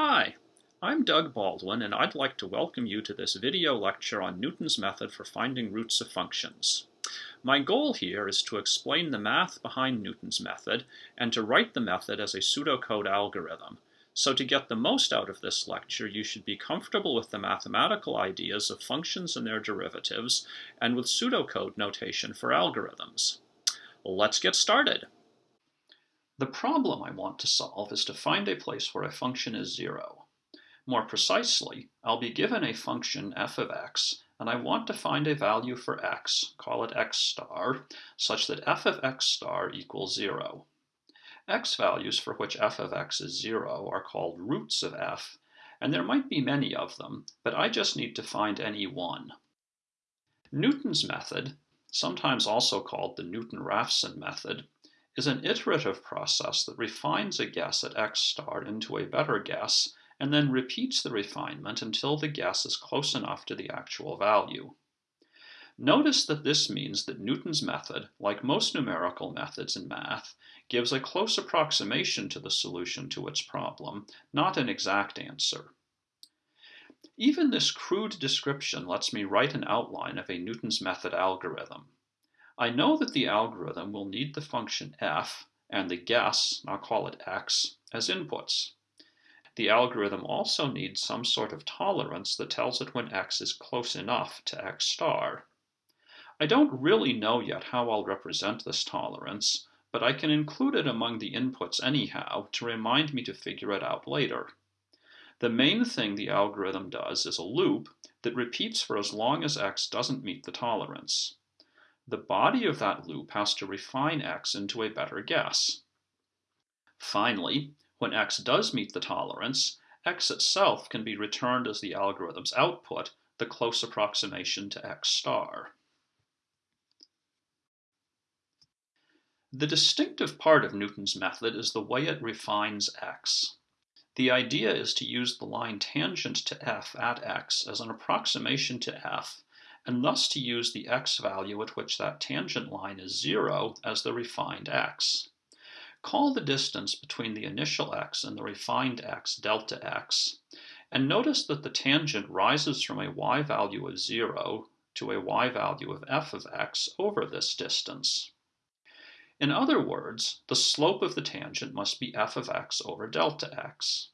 Hi, I'm Doug Baldwin and I'd like to welcome you to this video lecture on Newton's method for finding roots of functions. My goal here is to explain the math behind Newton's method and to write the method as a pseudocode algorithm. So to get the most out of this lecture, you should be comfortable with the mathematical ideas of functions and their derivatives and with pseudocode notation for algorithms. Let's get started. The problem I want to solve is to find a place where a function is zero. More precisely, I'll be given a function f of x, and I want to find a value for x, call it x star, such that f of x star equals zero. x values for which f of x is zero are called roots of f, and there might be many of them, but I just need to find any one. Newton's method, sometimes also called the Newton-Raphson method, is an iterative process that refines a guess at x star into a better guess and then repeats the refinement until the guess is close enough to the actual value. Notice that this means that Newton's method, like most numerical methods in math, gives a close approximation to the solution to its problem, not an exact answer. Even this crude description lets me write an outline of a Newton's method algorithm. I know that the algorithm will need the function f and the guess, I'll call it x, as inputs. The algorithm also needs some sort of tolerance that tells it when x is close enough to x star. I don't really know yet how I'll represent this tolerance, but I can include it among the inputs anyhow to remind me to figure it out later. The main thing the algorithm does is a loop that repeats for as long as x doesn't meet the tolerance the body of that loop has to refine x into a better guess. Finally, when x does meet the tolerance, x itself can be returned as the algorithm's output, the close approximation to x star. The distinctive part of Newton's method is the way it refines x. The idea is to use the line tangent to f at x as an approximation to f and thus to use the x value at which that tangent line is 0 as the refined x. Call the distance between the initial x and the refined x delta x, and notice that the tangent rises from a y value of 0 to a y value of f of x over this distance. In other words, the slope of the tangent must be f of x over delta x.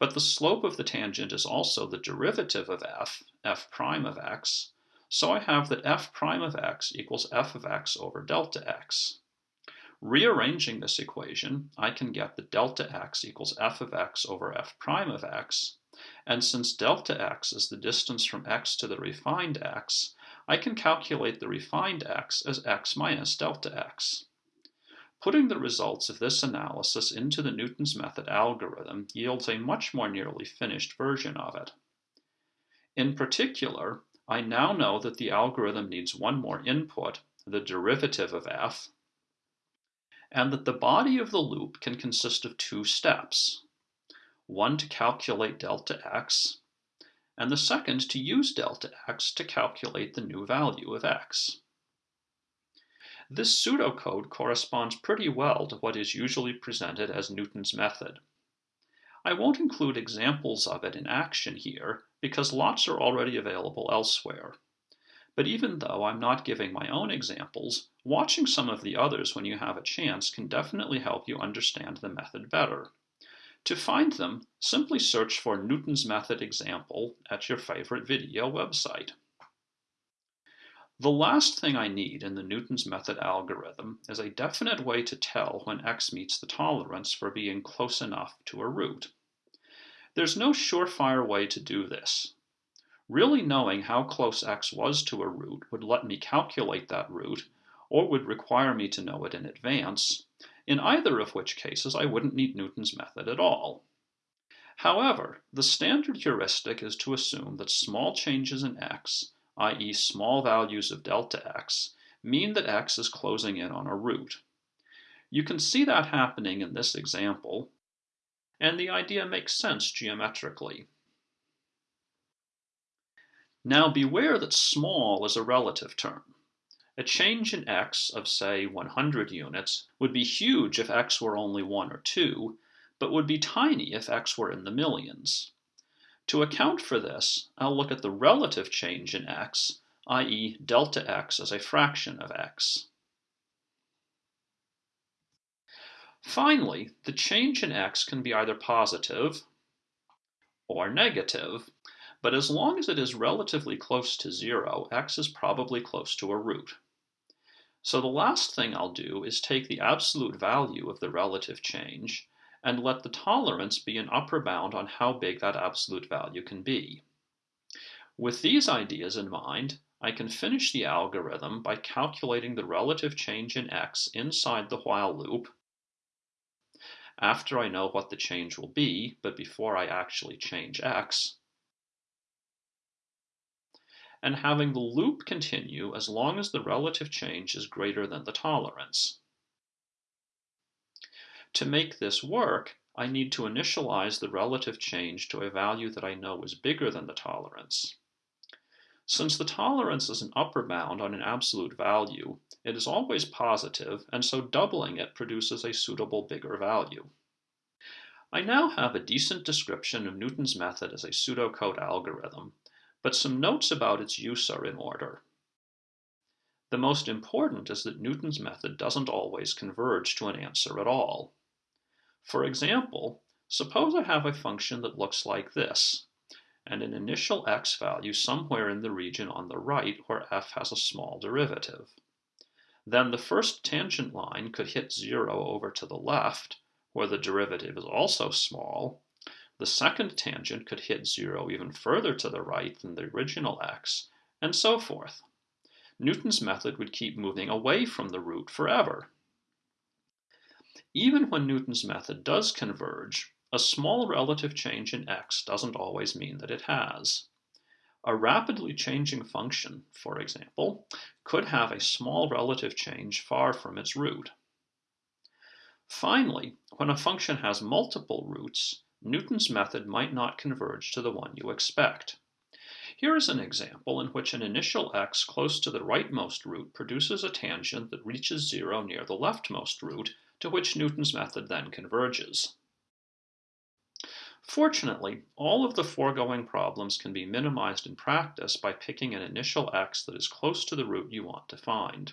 But the slope of the tangent is also the derivative of f, f prime of x, so I have that f prime of x equals f of x over delta x. Rearranging this equation, I can get that delta x equals f of x over f prime of x, and since delta x is the distance from x to the refined x, I can calculate the refined x as x minus delta x. Putting the results of this analysis into the Newton's method algorithm yields a much more nearly finished version of it. In particular, I now know that the algorithm needs one more input, the derivative of f, and that the body of the loop can consist of two steps. One to calculate delta x, and the second to use delta x to calculate the new value of x. This pseudocode corresponds pretty well to what is usually presented as Newton's method. I won't include examples of it in action here, because lots are already available elsewhere. But even though I'm not giving my own examples, watching some of the others when you have a chance can definitely help you understand the method better. To find them, simply search for Newton's method example at your favorite video website. The last thing I need in the Newton's method algorithm is a definite way to tell when x meets the tolerance for being close enough to a root. There's no surefire way to do this. Really knowing how close x was to a root would let me calculate that root, or would require me to know it in advance, in either of which cases I wouldn't need Newton's method at all. However, the standard heuristic is to assume that small changes in x, i.e. small values of delta x, mean that x is closing in on a root. You can see that happening in this example, and the idea makes sense geometrically. Now beware that small is a relative term. A change in x of, say, 100 units would be huge if x were only 1 or 2, but would be tiny if x were in the millions. To account for this, I'll look at the relative change in x, i.e. delta x as a fraction of x. Finally, the change in x can be either positive or negative, but as long as it is relatively close to zero, x is probably close to a root. So the last thing I'll do is take the absolute value of the relative change and let the tolerance be an upper bound on how big that absolute value can be. With these ideas in mind, I can finish the algorithm by calculating the relative change in x inside the while loop after I know what the change will be, but before I actually change x, and having the loop continue as long as the relative change is greater than the tolerance. To make this work, I need to initialize the relative change to a value that I know is bigger than the tolerance. Since the tolerance is an upper bound on an absolute value, it is always positive, and so doubling it produces a suitable bigger value. I now have a decent description of Newton's method as a pseudocode algorithm, but some notes about its use are in order. The most important is that Newton's method doesn't always converge to an answer at all. For example, suppose I have a function that looks like this, and an initial x value somewhere in the region on the right where f has a small derivative. Then the first tangent line could hit zero over to the left, where the derivative is also small. The second tangent could hit zero even further to the right than the original x, and so forth. Newton's method would keep moving away from the root forever. Even when Newton's method does converge, a small relative change in x doesn't always mean that it has. A rapidly changing function, for example, could have a small relative change far from its root. Finally, when a function has multiple roots, Newton's method might not converge to the one you expect. Here is an example in which an initial x close to the rightmost root produces a tangent that reaches zero near the leftmost root, to which Newton's method then converges. Fortunately, all of the foregoing problems can be minimized in practice by picking an initial x that is close to the root you want to find.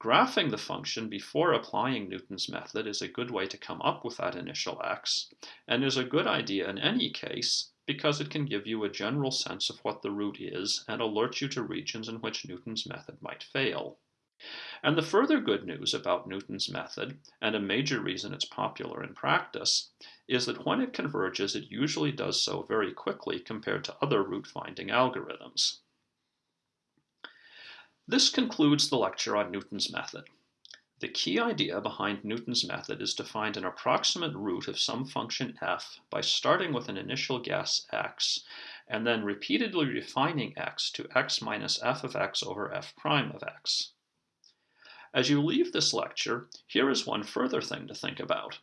Graphing the function before applying Newton's method is a good way to come up with that initial x, and is a good idea in any case because it can give you a general sense of what the root is and alert you to regions in which Newton's method might fail. And the further good news about Newton's method, and a major reason it's popular in practice, is that when it converges it usually does so very quickly compared to other root-finding algorithms. This concludes the lecture on Newton's method. The key idea behind Newton's method is to find an approximate root of some function f by starting with an initial guess x, and then repeatedly refining x to x minus f of x over f prime of x. As you leave this lecture, here is one further thing to think about.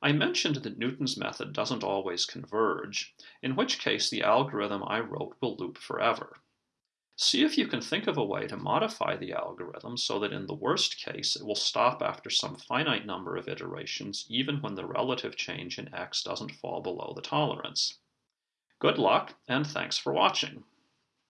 I mentioned that Newton's method doesn't always converge, in which case the algorithm I wrote will loop forever. See if you can think of a way to modify the algorithm so that in the worst case it will stop after some finite number of iterations even when the relative change in x doesn't fall below the tolerance. Good luck, and thanks for watching.